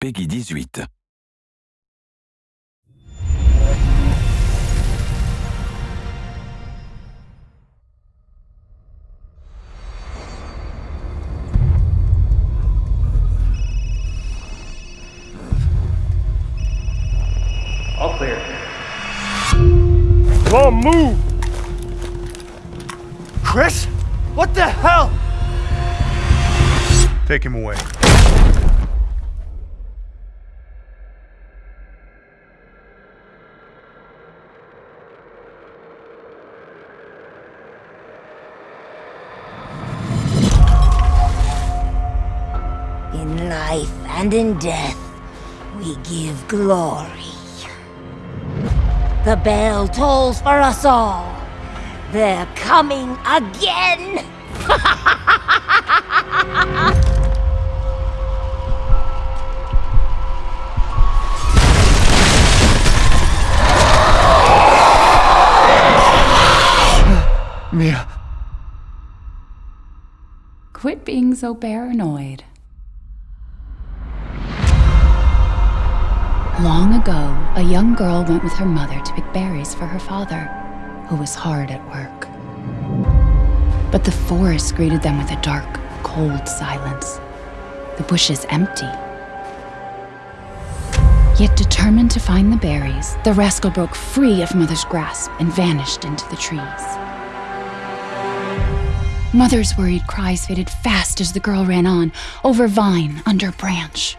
Peggy 18. All clear. Come on, move! Chris? What the hell? Take him away. Life and in death, we give glory. The bell tolls for us all. They're coming again! Mia. Quit being so paranoid. Long ago, a young girl went with her mother to pick berries for her father, who was hard at work. But the forest greeted them with a dark, cold silence, the bushes empty. Yet determined to find the berries, the rascal broke free of Mother's grasp and vanished into the trees. Mother's worried cries faded fast as the girl ran on, over vine, under branch,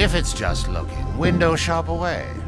If it's just looking, window shop away.